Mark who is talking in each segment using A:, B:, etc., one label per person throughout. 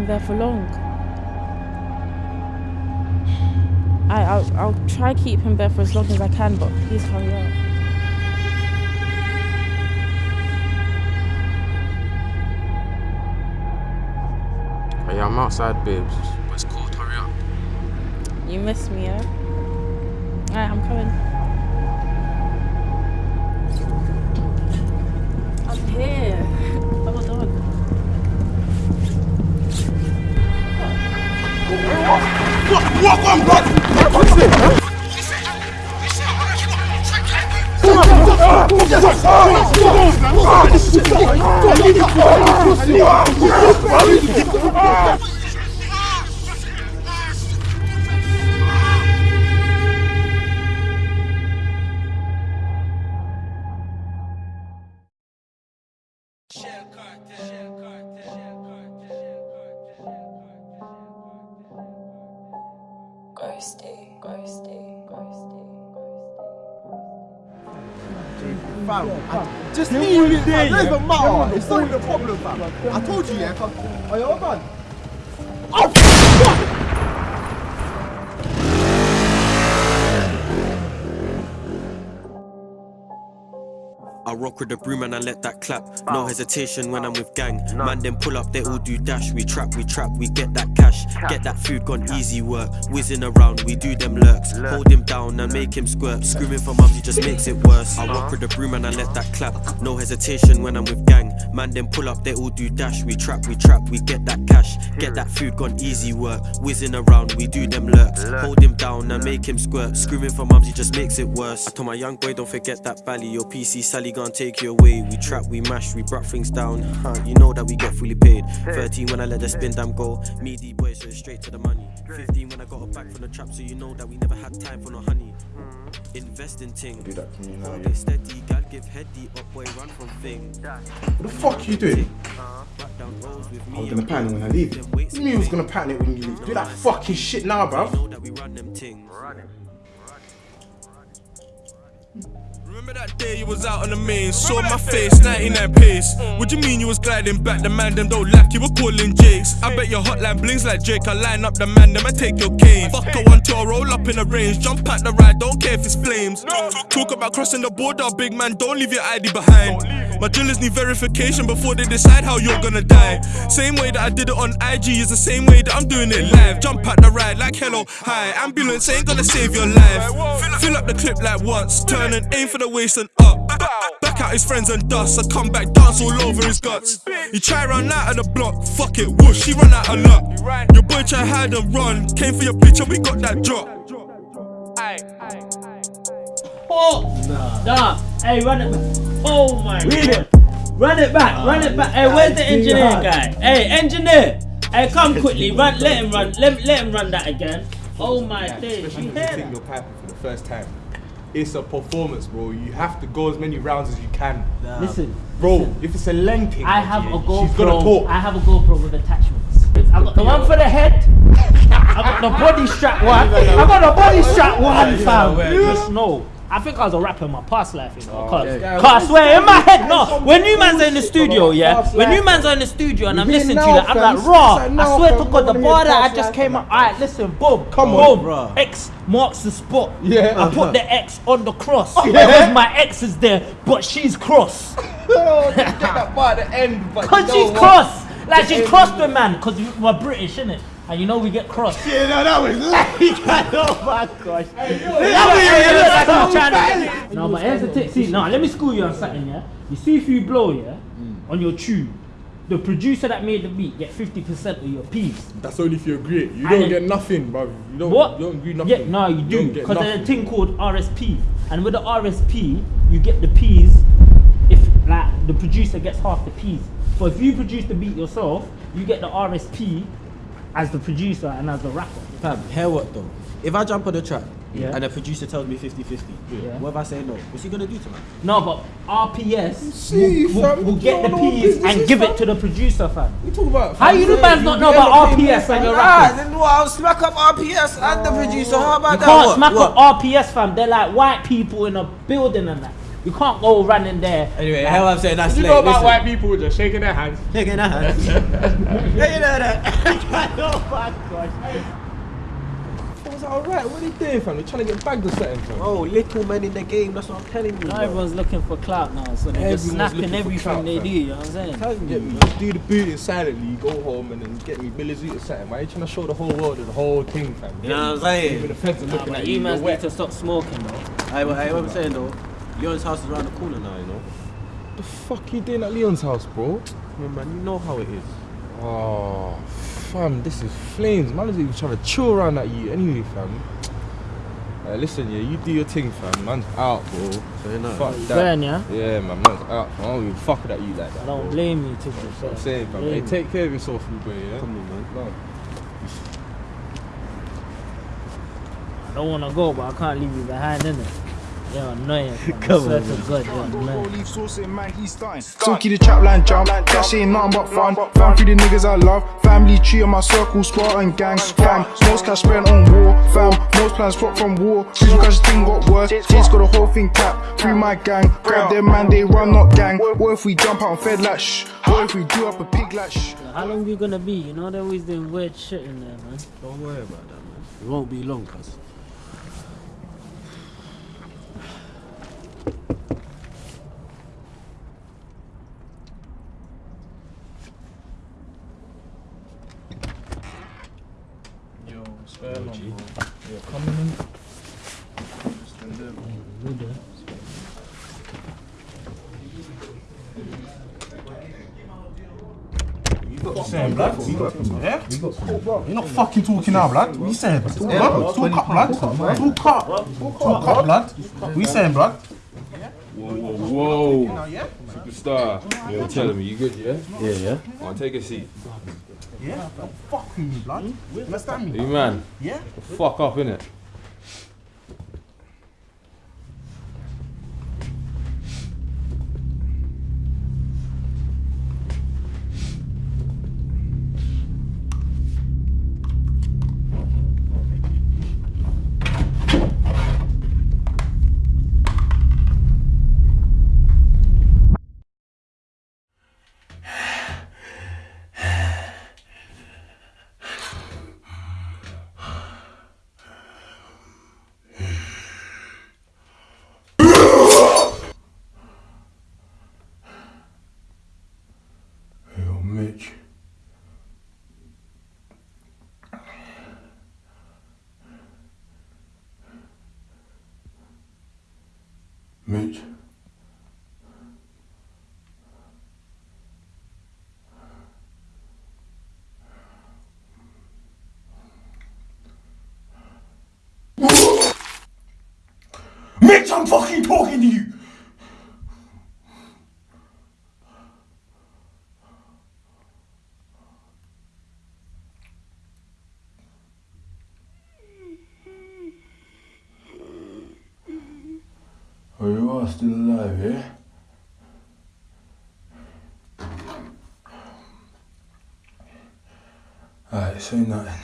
A: keep him there for long. I, I'll, I'll try keep him there for as long as I can, but please hurry up.
B: Hey, I'm outside, babes. What's cold? Hurry up.
A: You miss me, yeah? Alright, I'm coming.
C: Walk on, blood! What's
D: I just leave it. It doesn't matter. It's not even problem, fam. I told you, yeah, fam. Oh, yeah, hold on.
E: I rock with the broom and I let that clap. No hesitation when I'm with gang. Man, then pull up, they all do dash. We trap, we trap, we get that cash. Get that food gone easy work. Whizzing around, we do them lurks. Hold him down and make him squirt. Screaming for mums, he just makes it worse. I rock with the broom and I let that clap. No hesitation when I'm with gang. Man, then pull up, they all do dash. We trap, we trap, we get that cash. Get that food gone easy work. Whizzing around, we do them lurks. Hold him down and make him squirt. Screaming for mums, he just makes it worse. I told my young boy, don't forget that bally. Your PC Sally gonna take you away. We trap, we mash, we brought things down. Huh, you know that we get fully paid. 13 when I let the spin damn go. Me, D boys, so straight to the money. 15 when I got a back from the trap, so you know that we never had time for no honey. Invest in ting.
C: Do that to me now,
E: Hold
C: yeah.
E: steady, gal give heady up, boy, run from thing.
C: What the fuck are you doing?
E: Back down roads with me.
C: I'm gonna pan it when I leave. What do you mean was gonna pan it when you leave? Do that fucking shit now,
E: You
C: bruv.
F: Remember that day you was out on the main, saw my face, 99 pace. What you mean you was gliding back? The man them don't like you were calling Jakes. I bet your hotline blings like Drake. I line up the man, them I take your cane. Fuck a one two, roll up in the range, jump at the ride, don't care if it's flames. Talk about crossing the border, big man, don't leave your ID behind. My drillers need verification before they decide how you're gonna die. Same way that I did it on IG is the same way that I'm doing it live. Jump at the ride like hello, hi. Ambulance ain't gonna save your life. Fill up the clip like once, turn and aim for the waist and up. Back out his friends and dust. I come back, dance all over his guts. You try run out of the block, fuck it, whoosh, he run out of luck. Your boy try hide and run, came for your bitch and we got that drop.
G: Oh! Nah. Hey, run it back. Oh my god. Run it back, run it back. Hey, where's the engineer guy? Hey, engineer! Hey, come quickly, run, let him run, let, let him run that again. Oh my days, you hear that?
H: you're for the first time. It's a performance, bro. You have to go as many rounds as you can.
G: Listen,
H: Bro, if it's a length,
G: I have a GoPro.
H: she's gonna
G: GoPro.
H: talk.
G: I have a GoPro with attachments. I got the one for the head. I got the body strap one. I got the body strap one, fam. Just know. I think I was a rapper in my past life, you know. Oh, cause, cause I swear in my head, no. When you man's are in the studio, yeah. When you man's are in the studio and I'm
D: You
G: listening to
D: hear
G: you,
D: now,
G: I'm like,
D: It's
G: raw. I swear to. God, the
D: Wanna
G: bar that I just came
D: man.
G: up. Alright, listen, boom,
D: Come
G: boom.
D: on,
G: X marks the spot.
D: Yeah.
G: I put the X on the cross because my X is there, but she's cross.
D: Oh, get that bar at the end, but
G: Cause
D: you know
G: she's
D: what?
G: cross. Like she's crossed the man. Cause we're British, innit? And you know we get crossed.
D: Yeah, no, that was
G: oh my gosh. That was to- No, but here's the tip. See, now let me school you on something, yeah? You see if you blow, yeah, hmm. on your tube, the producer that made the beat get 50% of your piece.
H: That's only if you agree. You
G: And
H: don't get nothing, bro. You don't.
G: What?
H: You don't agree nothing.
G: Yeah, no, you
H: don't
G: do. Because there's a thing called RSP. And with the RSP, you get the P's if like the producer gets half the P's. But if you produce the beat yourself, you get the RSP as the producer and as the rapper.
I: Fam, hear what though? If I jump on the track
G: Yeah.
I: and the producer tells me 50 50,
G: Yeah.
I: what if I say no? What's he gonna do to me?
G: No, but RPS
D: See,
G: will, will,
D: fam,
G: will get the
D: don't know what
G: P's
D: business
G: and give
D: fam.
G: it to the producer, fam.
D: We talk about.
G: How you do man's not know about RPS and your
I: Ah,
G: rappers?
I: then what? I'll smack up RPS and the producer. How about
G: You
I: that?
G: can't
I: What?
G: smack
I: What?
G: up RPS, fam. They're like white people in a building and that.
I: You can't go running there.
J: Anyway, how I'm saying that's
B: You
J: late.
B: know about
J: Listen.
B: white people just shaking their hands.
J: Shaking their hands. yeah, you know that. oh my gosh.
B: I was like, alright, what are you doing, fam? They're trying to get bagged or something, fam.
J: Bro, little men in the game, that's what I'm telling you.
I: Now
J: bro.
I: everyone's looking for clout now, so they're just
B: Everyone's
I: snapping
B: looking for
I: everything
B: clout,
I: they
B: fam.
I: do. You know what I'm saying?
J: Telling
B: Get
J: you.
B: me, just do the booting silently, go home and then get me Billy Zoot or something. Why are you trying to show the whole world the whole thing, fam?
J: You know what I'm
B: Even
J: saying?
B: the feds are
I: Nah,
B: looking
I: but
B: at
I: you
B: you.
I: must
B: you're
I: need to stop smoking, though.
J: I, I, what I'm saying though, Leon's house is around the corner now, you know.
B: the fuck you doing at Leon's house, bro?
J: Yeah, man, you know how it is.
B: Oh, fam, this is flames. Man is even trying to chill around at you anyway, fam. Uh, listen, yeah, you do your thing, fam. Man's out, bro.
J: So you know.
B: Fuck that.
I: Burn, yeah?
B: Yeah, man, man's out. fam. I don't even fuck with at you like that.
I: I don't
B: bro.
I: blame you, to be
B: That's what
I: fair.
B: I'm saying, fam.
I: Blame
B: Hey, take care of yourself, you boy, yeah?
J: Come on, man.
B: No.
I: I don't want to go, but I can't leave you behind, innit? You're annoying.
J: Come on,
I: to God, you're annoying.
K: Leave sauce in man, he's. Silky the trap line jump, cash ain't nothing but fun. Fam through the niggas I love, family tree on my circle, Spartan gang. Fam, most cash spent on war. Fam, most plans fuck from war. Reason cause the thing got worse. Tate's got the whole thing tapped. Free my gang, grab them man, they run not gang. What if we jump out and fed like shh? What if we do up a pig like shh?
I: How long you gonna be? You know, they're always doing weird shit in there, man.
J: Don't worry about that, man. It won't be long, cuz.
B: Yo, spare long, bro. You're coming in.
L: saying, blood? Yeah? You're not fucking talking now, blood. What you saying? Talk, blood. Talk up, blood. Talk up. Talk up, blood. What you saying, blood?
M: Whoa, whoa, whoa. Superstar. You're telling me, you good, yeah?
J: Yeah, yeah.
M: I'll take a seat.
L: Yeah? Don't fuck with me, blood. Understand me?
M: You man,
L: Yeah?
M: fuck up, innit? Mitch. I'm fucking talking to you! Oh, you are still alive, yeah? Alright, say nothing.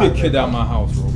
M: Big kid out my house, bro.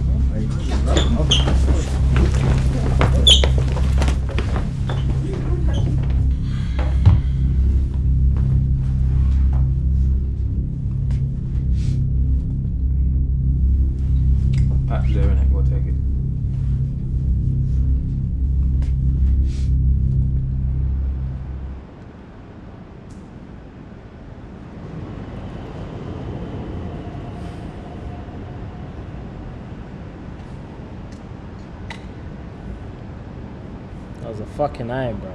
I: Fucking eye, bro.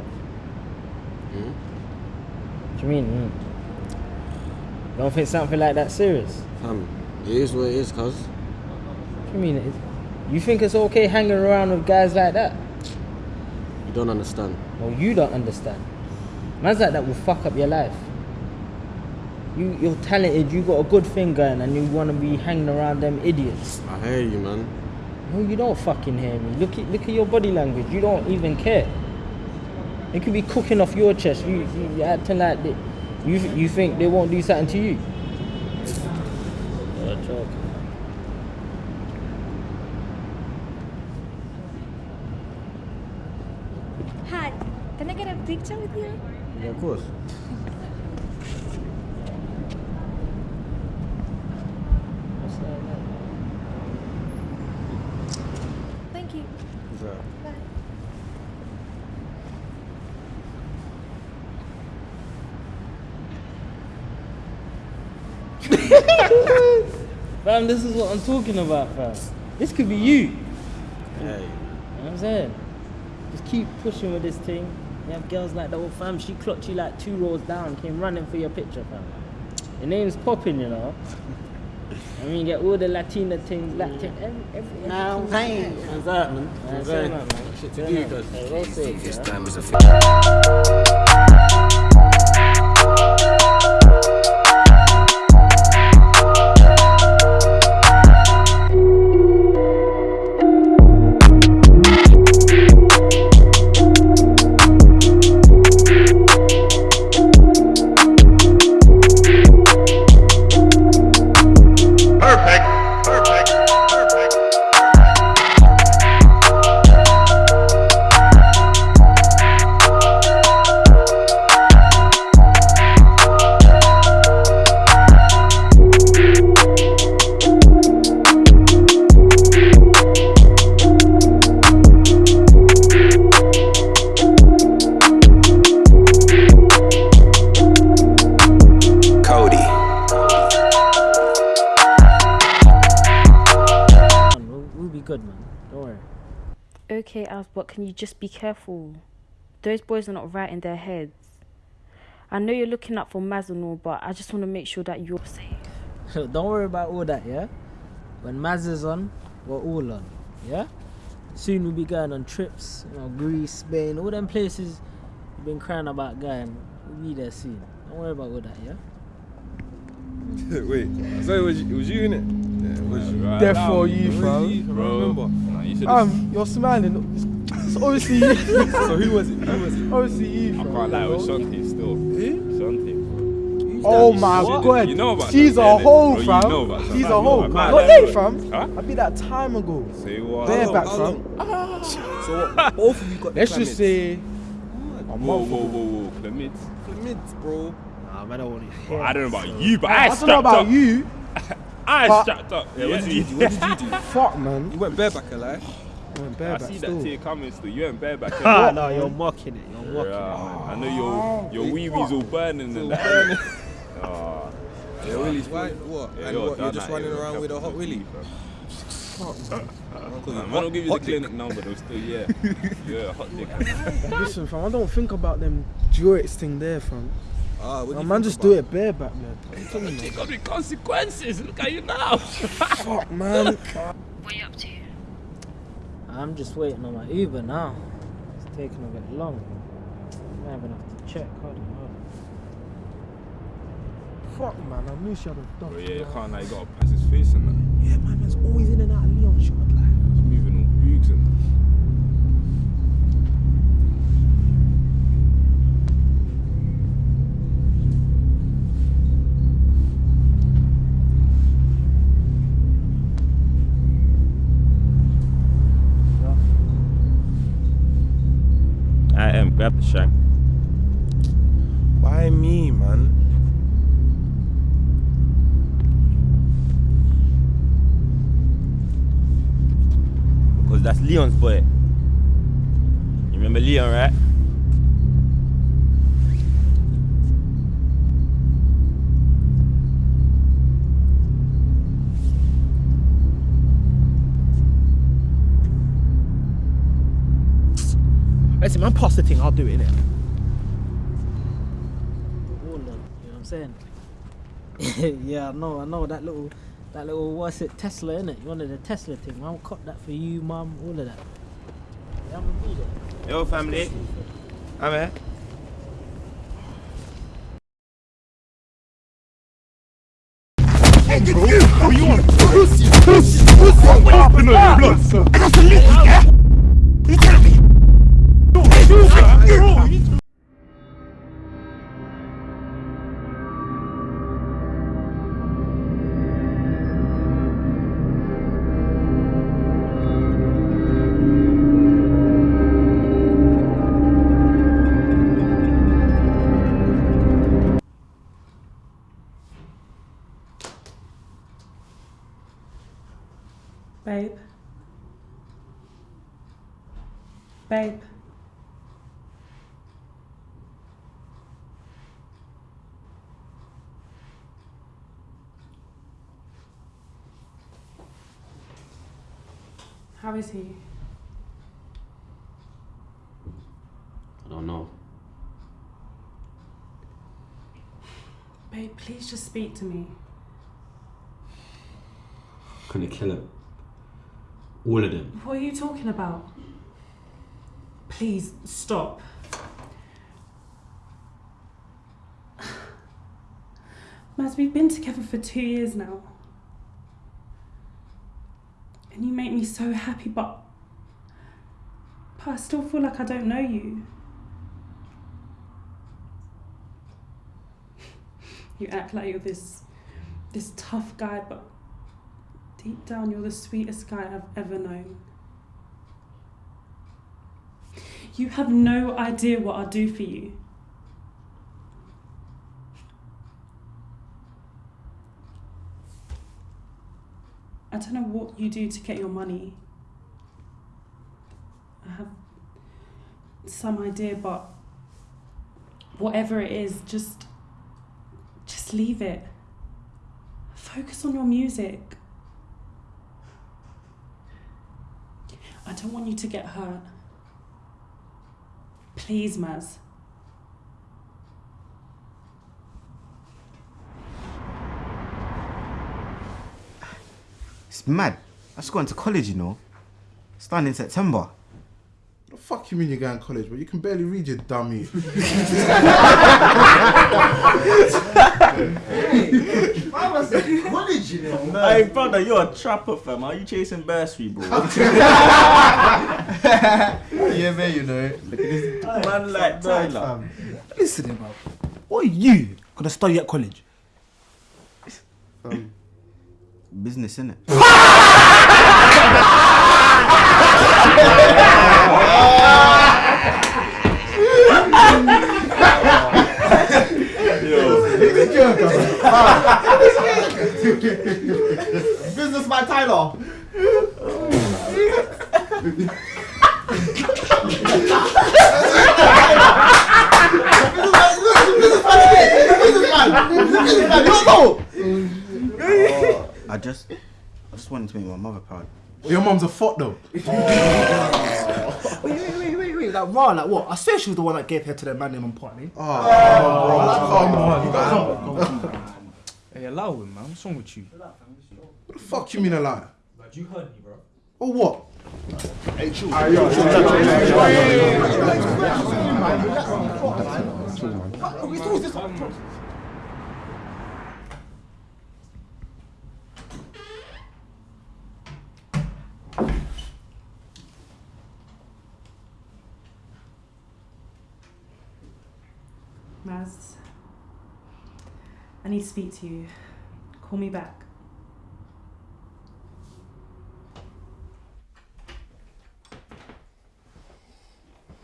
I: What do you mean? Mm? Don't think something like that serious?
J: Fam, it is what it is, cuz.
I: What do you mean? You think it's okay hanging around with guys like that?
J: You don't understand.
I: No, you don't understand. Man's like that will fuck up your life. You, you're talented, you got a good thing going, and you want to be hanging around them idiots.
J: I hear you, man.
I: No, you don't fucking hear me. Look at look at your body language. You don't even care. You could be cooking off your chest. You, you you're acting like the, You you think they won't do something to you?
N: Joke.
O: Hi, can I get a picture with you?
P: Yeah, of course.
I: Fam, this is what I'm talking about, fam. This could be you.
P: Hey.
I: You know what I'm saying? Just keep pushing with this thing. You have girls like that old fam, she clocked you like two rows down, came running for your picture, fam. Your name's popping, you know. I mean, you get all the Latina things, Latin, every, every,
P: Now,
I: everything.
P: hey.
I: What's that, man? What's
P: saying?
I: that, man?
P: Shit to
I: Yeah,
P: do,
I: man.
P: cuz.
I: Hey, roll safe,
A: can you just be careful? Those boys are not right in their heads. I know you're looking out for Maz and all, but I just want to make sure that you're safe.
I: Don't worry about all that, yeah? When Maz is on, we're all on, yeah? Soon we'll be going on trips, you know, Greece, Spain, all them places you've been crying about going. We'll be there soon. Don't worry about all that, yeah?
Q: Wait, so it was, it was you, innit? Yeah, it was you. Right,
C: There
Q: now,
C: for you, fam.
Q: you, Bro. remember. Nah, you
C: Um, you're smiling. It's, it's obviously
Q: so who was it? Who was it?
C: obviously you.
Q: I can't lie, it was Shanti still. Who? Shanti.
C: Oh my
Q: What?
C: god.
Q: You know about
C: She's
Q: Shanti,
C: a hoe,
Q: Bro, you
C: fam.
Q: know about
C: She's
Q: Shanti.
C: a hoe.
Q: I can't
C: What day, fam?
Q: Huh?
C: I beat that time ago.
Q: Say what?
C: Bareback,
P: How
C: fam.
P: long? So what, both of you got
C: Let's just say.
Q: Whoa, whoa, whoa, whoa, Clement.
P: Chlamyds, bro.
I: Nah, man, I don't want to
Q: Well, I don't know about you, but I,
C: I don't know about
Q: up.
C: you.
Q: I
C: but-
Q: strapped up.
P: Yeah, what did you do? What did you do?
C: Fuck, man.
P: You went bareback, alive.
C: I went
Q: I
C: bareback
Q: see that
C: still.
Q: tear coming still. You ain't bareback.
I: Ah,
Q: innit?
I: no, you're mocking it. You're mocking
Q: Yeah, I know your your wee wee's all burning and that. Ah,
P: Yeah, Willie's why? What?
Q: yeah,
P: and
Q: you're
P: what? You're just running around with a hot willy?
Q: Man, I don't give you the clinic number, though. Still, yeah, yeah, hot dick.
C: Listen, fam, I don't think about them jewels thing there, fam.
P: Ah, what do
C: A
P: you
C: man just
P: about
C: do it bareback, man. I'm telling you.
Q: It got the consequences. Look at you now.
C: Fuck, man.
O: What are you up to?
I: I'm just waiting on my Uber now. It's taking a bit long. I might even have to check. Hold on, hold on.
C: Fuck, man. I knew she had a dog.
Q: But yeah, you can't. Like, you gotta pass his face and that.
C: Yeah, my man's always in and out of Leon shot. Like,
Q: He's moving all boogs and. Grab the shank.
P: Why me, man?
R: Because that's Leon's boy. You remember Leon, right?
C: Listen, man, pass the thing. I'll do it, innit?
I: All on, you know what I'm saying? yeah, I know, I know that little, that little what's it, Tesla, innit? You wanted a Tesla thing. I'll cop that for you, mum, all of that. Yeah, I'm gonna be there.
R: Yo, family. I'm
S: Babe. Babe. Is he?
J: I don't know.
S: Babe, please just speak to me.
J: I'm Gonna kill him. All of them.
S: What are you talking about? Please stop. Maz, we've been together for two years now. And you make me so happy, but, but I still feel like I don't know you. You act like you're this this tough guy, but deep down you're the sweetest guy I've ever known. You have no idea what I'll do for you. I don't know what you do to get your money. I have some idea, but whatever it is, just just leave it. Focus on your music. I don't want you to get hurt. Please, Maz.
D: It's mad. I just got into college, you know. Starting in September.
C: The fuck you mean you're going to college, but you can barely read, you dummy.
D: college, you know.
R: Hey, brother, you're a trapper, fam. Are you chasing bursary, bro?
D: yeah, man, you know. Look at this
R: Man like that, like.
D: Listen, man. What are you gonna study at college? Um, business, innit?
L: Businessman Tyler.
D: I just, I just wanted to make my mother proud.
C: Your mom's a fuck though.
L: Wait, wait, wait, wait, wait. Like, raw, like what? I swear she was the one that gave her to the man named on party.
C: Oh, come on,
L: Come on.
H: Hey, allow him, man. What's wrong with you?
C: What the fuck you mean a lie?
H: Like, you heard me, bro.
C: Or what?
L: Hey, chill.
S: Maz, I need to speak to you. Call me back.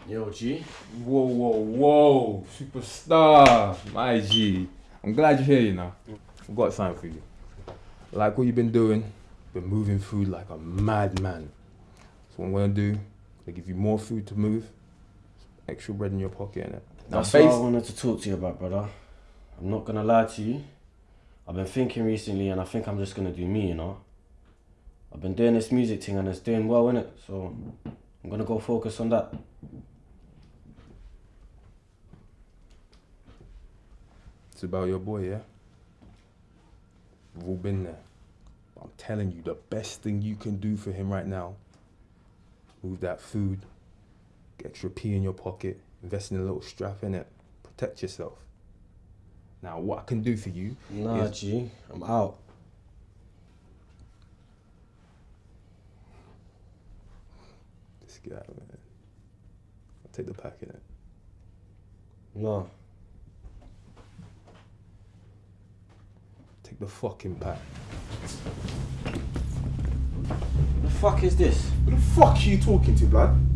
J: Yo, G.
B: Whoa, whoa, whoa. Superstar. My G. I'm glad you're here, you know. I've got something for you. Like what you've been doing, been moving food like a madman. So what I'm gonna do, I give you more food to move, extra bread in your pocket, innit? Now,
J: That's what I wanted to talk to you about, brother. I'm not gonna lie to you. I've been thinking recently, and I think I'm just gonna do me, you know. I've been doing this music thing, and it's doing well, innit? So I'm gonna go focus on that.
B: It's about your boy, yeah? We've all been there. I'm telling you, the best thing you can do for him right now, move that food, get your P in your pocket, invest in a little strap in it, protect yourself. Now, what I can do for you
J: Nah,
B: is...
J: G, I'm out.
B: Just get out of man. I'll take the pack in it.
J: No.
B: Take the fucking pack.
J: The fuck is this?
C: Who the fuck are you talking to, blood?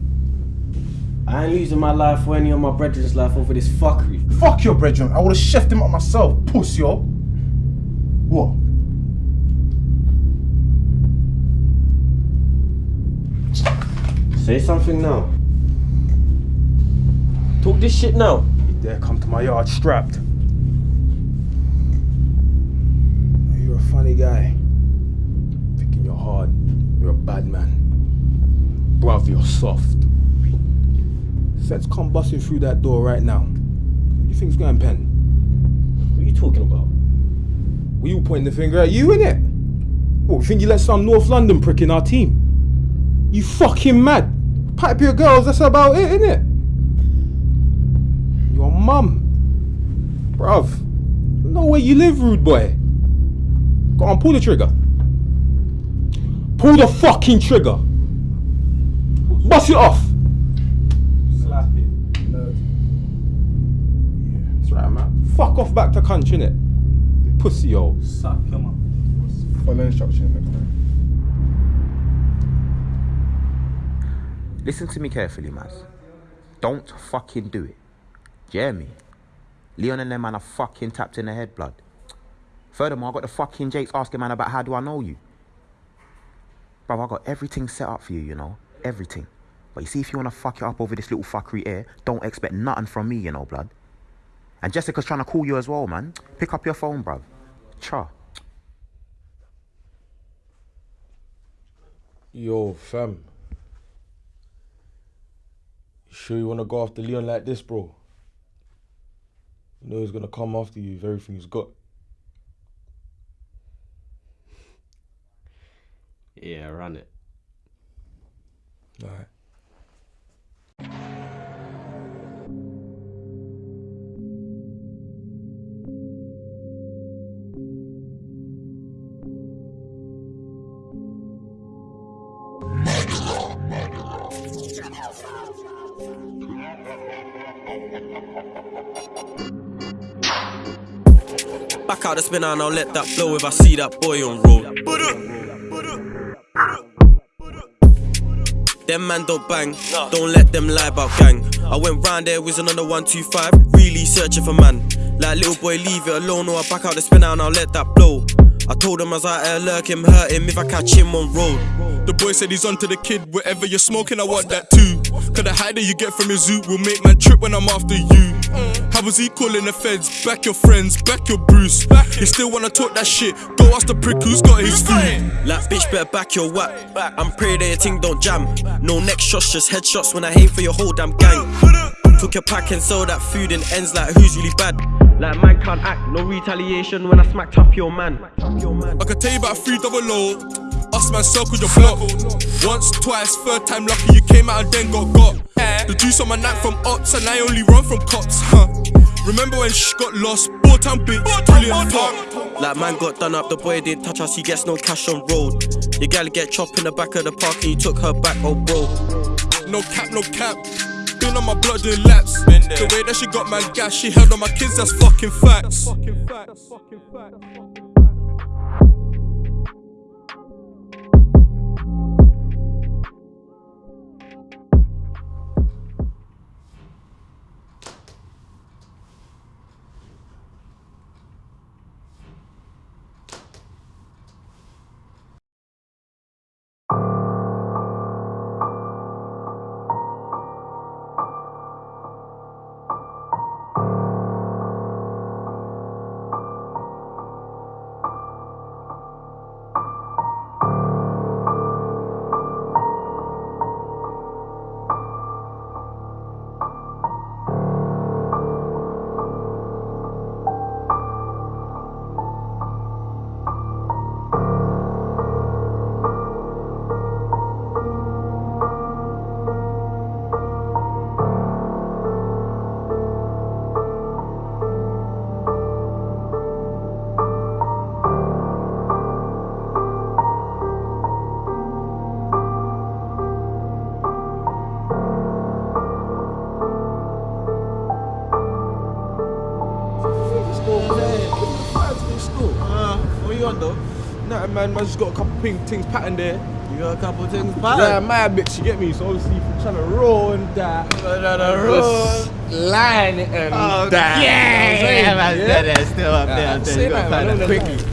J: I ain't losing my life or any of my brethren's life over this fuckery.
C: Fuck your brethren. I would have chefed him up myself, puss yo. What?
J: Say something now. Talk this shit now.
B: You dare come to my yard strapped. You're a funny guy. Thinking you're hard. You're a bad man. Bruv, you're soft. Feds come busting through that door right now. What you think's going pen?
J: What are you talking about?
B: Were you pointing the finger at you, innit? What, you think you let some North London prick in our team? You fucking mad. Pipe your girls, that's about it, innit? Your mum. Bruv. No way you live, rude boy. Go on, pull the trigger. Pull the fucking trigger. Bust it off. Fuck off back to cunt, innit? Pussy, yo.
G: Suck, come on.
C: Follow instruction next time.
T: Listen to me carefully, Maz. Don't fucking do it. Do you hear me? Leon and them man are fucking tapped in the head, blood. Furthermore, I got the fucking Jakes asking man about how do I know you. Bro, I got everything set up for you, you know? Everything. But you see, if you wanna fuck it up over this little fuckery here, don't expect nothing from me, you know, blood. And Jessica's trying to call you as well, man. Pick up your phone, bruv. Cha.
H: Yo, fam. You sure you wanna go after Leon like this, bro? You know he's gonna come after you with everything he's got.
J: Yeah, run it.
H: Alright.
E: Back out the spinner and I'll let that blow if I see that boy on road. Them man don't bang, don't let them lie about gang. I went round there on the 125, really searching for man. Like little boy, leave it alone, or I back out the spinner and I'll let that blow. I told him I was out there lurk him, hurt him if I catch him on road.
F: The boy said he's onto the kid, whatever you're smoking, I want that too. Cause the high that you get from your zoo will make my trip when I'm after you. How was he calling the feds? Back your friends, back your Bruce. You still wanna talk that shit? Go ask the prick who's got his food.
E: Like bitch, better back your whack. I'm praying that your thing don't jam. No neck shots, just headshots when I aim for your whole damn gang. Took your pack and sold that food and ends like who's really bad. Like man can't act, no retaliation when I smacked up your man.
F: I could tell you about three double O. Us man circled your block. Once, twice, third time lucky you came out and then got got. The juice on my neck from ops and I only run from cops. Huh. Remember when sh got lost? Bought time bitch, brilliant fuck.
E: Like man got done up, the boy didn't touch us, he gets no cash on road. Your gal get chopped in the back of the park and you took her back, oh bro.
F: No cap, no cap. Been on my blood doing laps. The way that she got man gas, she held on my kids, that's fucking facts. that's fucking facts.
H: Nah, man, man, just got a couple pink things patterned there.
D: You got a couple things
H: Yeah,
D: patterned?
H: my bitch, you get me? So obviously, if you're trying to roll and that,
D: Tryna roll.
H: line and
D: Oh,
H: that.
D: yeah,
H: You know what I'm saying?
D: yeah, man,
H: Yeah?
D: yeah, that's still up there,
H: Yeah,
D: I'm
H: say
D: telling you,
H: that, man,
D: find
H: don't
D: that
H: let
D: quickly.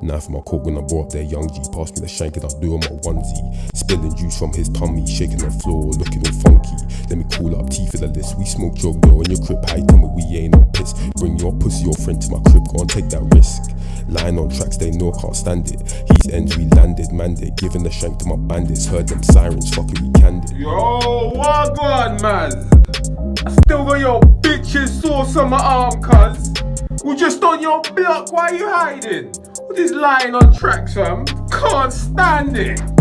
T: Knife in my coat when I brought up there, young G. Pass me the shank and I'll do on my onesie. Spilling juice from his tummy, shaking the floor, looking all funky. Let me call up T for the list. We smoke your girl in your crib, high, tell we ain't on piss. Bring your pussy, your friend to my crib, go and take that risk. Lying on tracks, they know I can't stand it. He's ends, we landed, mandate. Giving the shank to my bandits. Heard them sirens, fucking we canned it.
H: Yo, what on, man? I still got your bitch's sauce on my arm, cuz. We just on your block, why you hiding? Is lying on tracks, fam? Can't stand it.